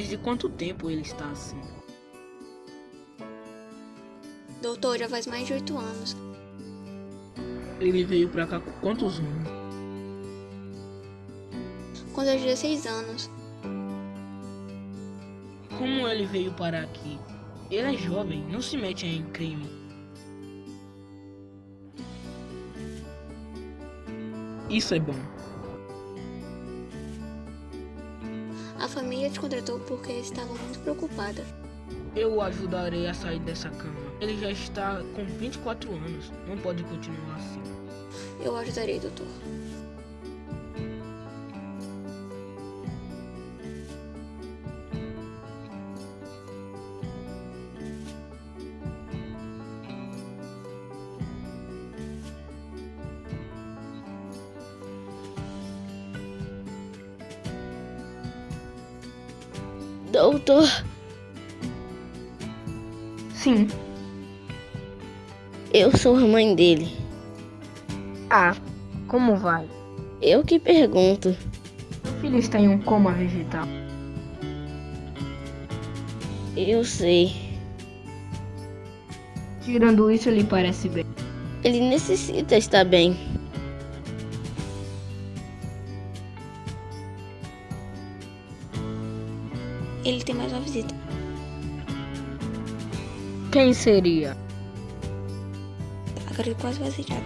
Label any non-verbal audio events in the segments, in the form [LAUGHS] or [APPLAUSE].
Desde quanto tempo ele está assim? Doutor, já faz mais de oito anos. Ele veio pra cá com quantos anos? Tinha 16 anos. Como ele veio parar aqui? Ele é jovem, não se mete em crime. Isso é bom. A família te contratou porque estava muito preocupada. Eu o ajudarei a sair dessa cama. Ele já está com 24 anos. Não pode continuar assim. Eu ajudarei, doutor. Sim. eu sou a mãe dele. Ah, como vai? Eu que pergunto. Meu filho está em um coma vegetal. Eu sei. Tirando isso, ele parece bem. Ele necessita estar bem. Ele tem mais uma visita. Quem seria? A garota quase aceitada.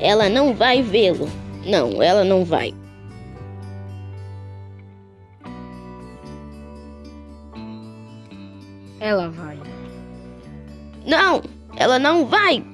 Ela não vai vê-lo. Não, ela não vai. Ela vai. Não, ela não vai.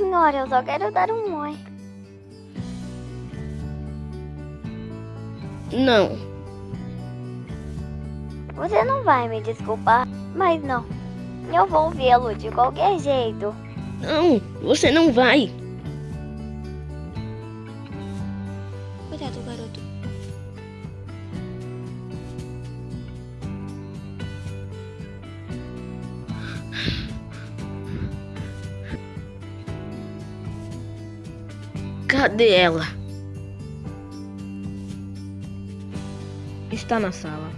Senhora, eu só quero dar um oi. Não, Você não vai me desculpar, mas não. Eu vou vê-lo de qualquer jeito. não, você não vai. Cadê ela? Está na sala.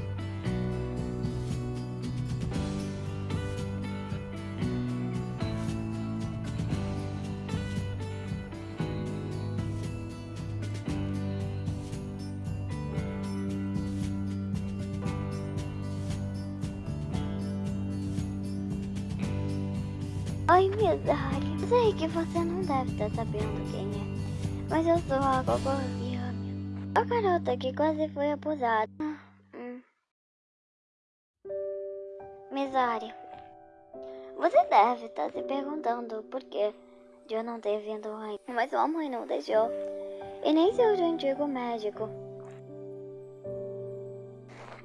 Oi, Midori. Sei que você não deve estar sabendo quem é, mas eu sou a Gogo Yami. A garota que quase foi abusada. Hum. Midori, você deve estar se perguntando por que eu não ter vindo antes, mas sua mãe não deixou. E nem seu antigo médico.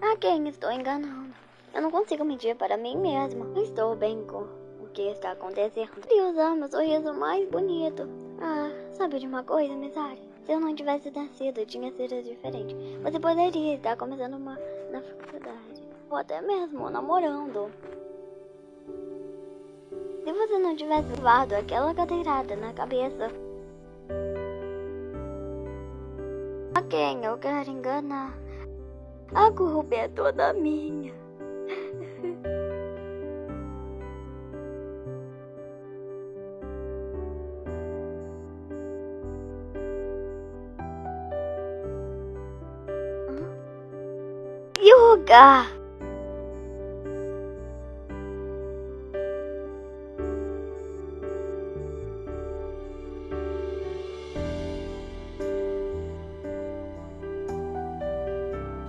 A quem estou enganando? Eu não consigo mentir para mim mesma. Estou bem com o que está acontecendo. Queria usar meu sorriso mais bonito. Ah, sabe de uma coisa, Misari? Se eu não tivesse nascido, tinha sido diferente. Você poderia estar começando uma na faculdade. Ou até mesmo namorando. Se você não tivesse levado aquela cadeirada na cabeça. A quem eu quero enganar? A culpa é toda minha. Yuga!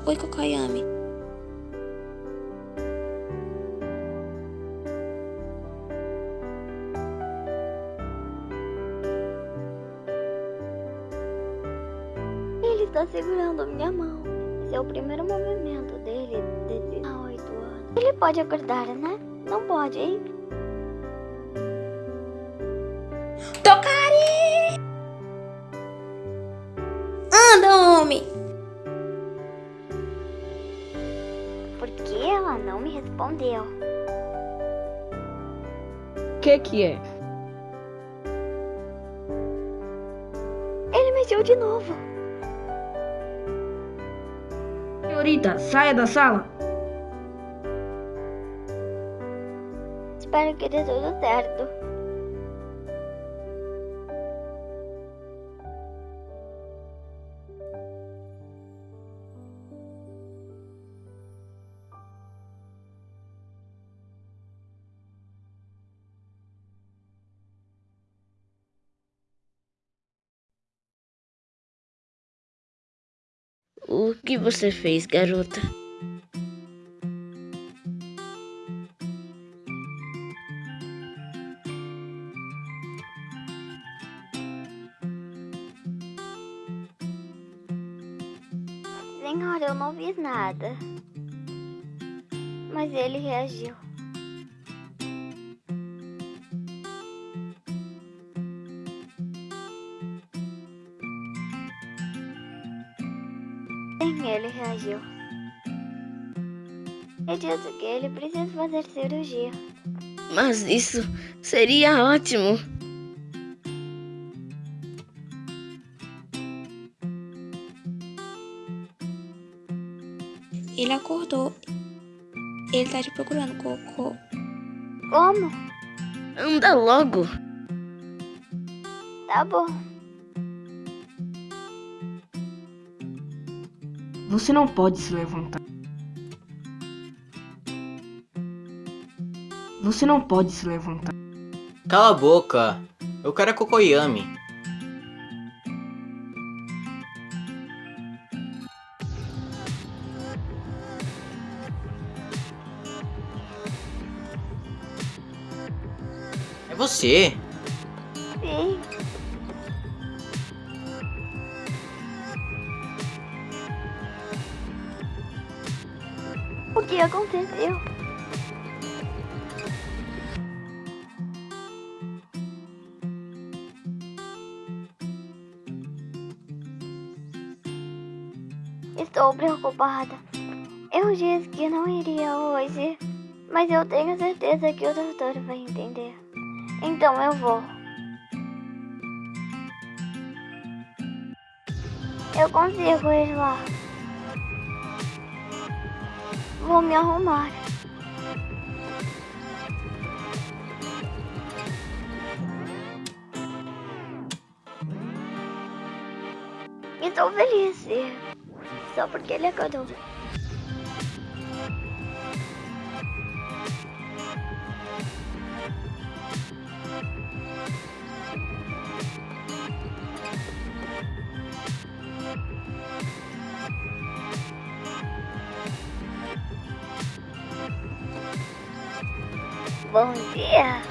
Oi, Kokoyami. Ele está segurando minha mão. Esse é o primeiro movimento dele desde há oito anos. Ele pode acordar, né? Não pode, hein? Tocari! Anda, homem! Por que ela não me respondeu? O que que é? mexeu de novo. Senhorita, saia da sala. Espero que dê tudo certo. O que você fez, garota? Senhora, eu não fiz nada. Mas ele reagiu. Ele reagiu. Eu disse que ele precisa fazer cirurgia. Mas isso seria ótimo. Ele acordou. Ele tá te procurando, Cocô. Como? Anda logo. Tá bom. Você não pode se levantar. Você não pode se levantar. Cala a boca. Eu quero a Kokoyami. É você. Sim. Que aconteceu? Estou preocupada. Eu disse que não iria hoje, mas eu tenho certeza que o doutor vai entender. Então eu vou. Eu consigo ir lá. Vou me arrumar. Estou feliz. Só porque ele acordou. Bom dia.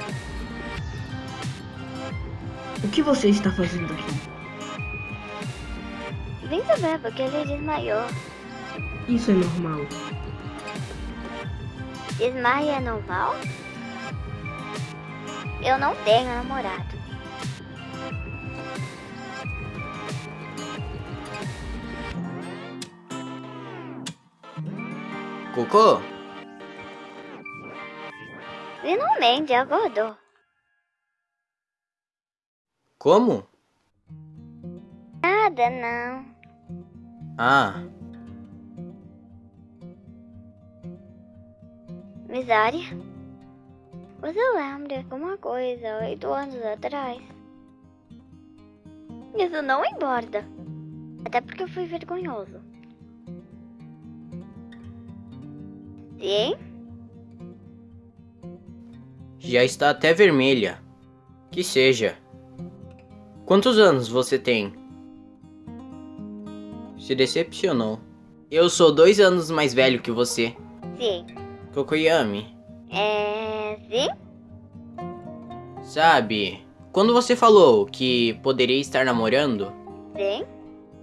O que você está fazendo aqui? Vem saber porque ele desmaiou. Isso é normal. Desmaia é normal? Eu não tenho namorado. Cocô? Finalmente acordou. Como? Nada não. Ah, Misária? Você lembra de alguma coisa oito anos atrás? Isso não importa. Até porque foi vergonhoso. Sim? Já está até vermelha. Que seja. Quantos anos você tem? Se decepcionou. Eu sou dois anos mais velho que você. Sim. Kokoyami, É. Sim? sabe, quando você falou que poderia estar namorando, Sim?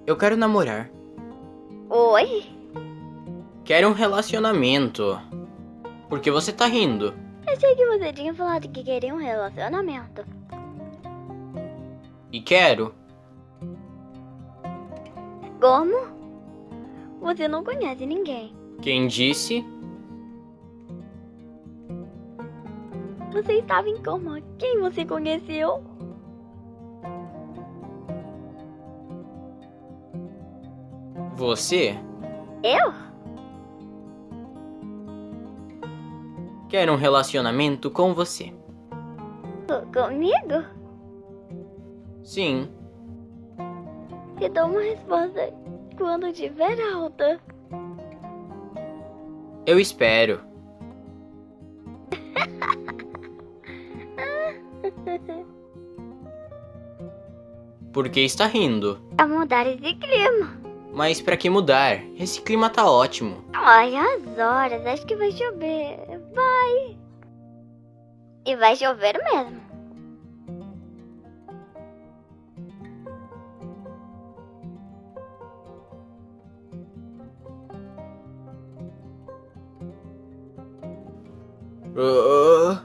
eu quero namorar. Oi? Quero um relacionamento. Por que você tá rindo? Achei que você tinha falado que queria um relacionamento. E quero. Como? Você não conhece ninguém. Quem disse? Você estava em coma. Quem você conheceu? Você Eu? Quer um relacionamento com você? Co- Comigo? Sim. Te dou uma resposta quando tiver alta. Eu espero. [LAUGHS] Por que está rindo? Pra mudar esse clima. Mas pra que mudar? Esse clima tá ótimo. Olha as horas, acho que vai chover. Vai. E vai chover mesmo. Ah.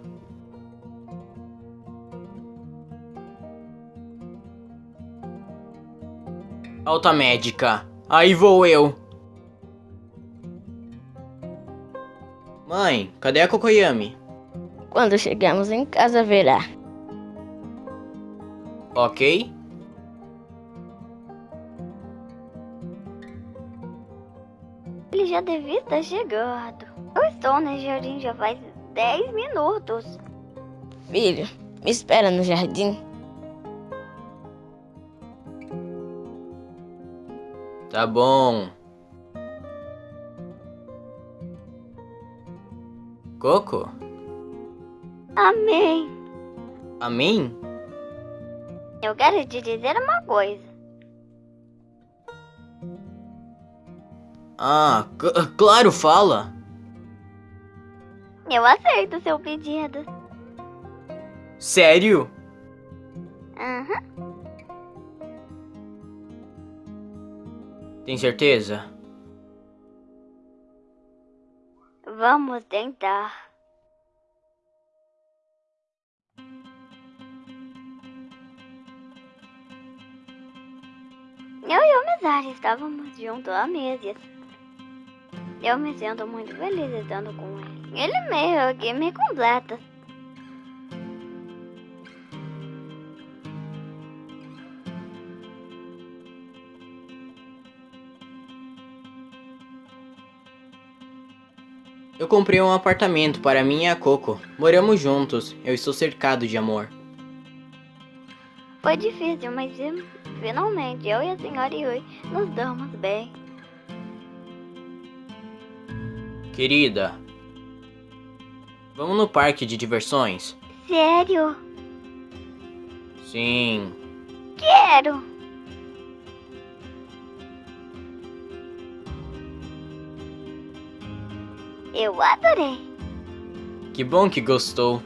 Alta médica. Aí vou eu. Mãe, cadê a Kokoyami? Quando chegamos em casa, verá. Ok? Ele já devia estar chegando. Eu estou no jardim já faz 10 minutos. Filho, me espera no jardim. Tá bom. Coco? Amém. Amém? Eu quero te dizer uma coisa. Ah, claro, fala. Eu aceito seu pedido. Sério? Aham. Tem certeza? Vamos tentar. Eu e o Mizari estávamos juntos há meses. Eu me sinto muito feliz estando com ele. Ele meio que me completa. Eu comprei um apartamento para mim e a Coco. Moramos juntos. Eu estou cercado de amor. Foi difícil, mas fi- finalmente eu e a senhora Yui nos damos bem. Querida, vamos no parque de diversões? Sério? Sim. Quero! Eu adorei. Que bom que gostou.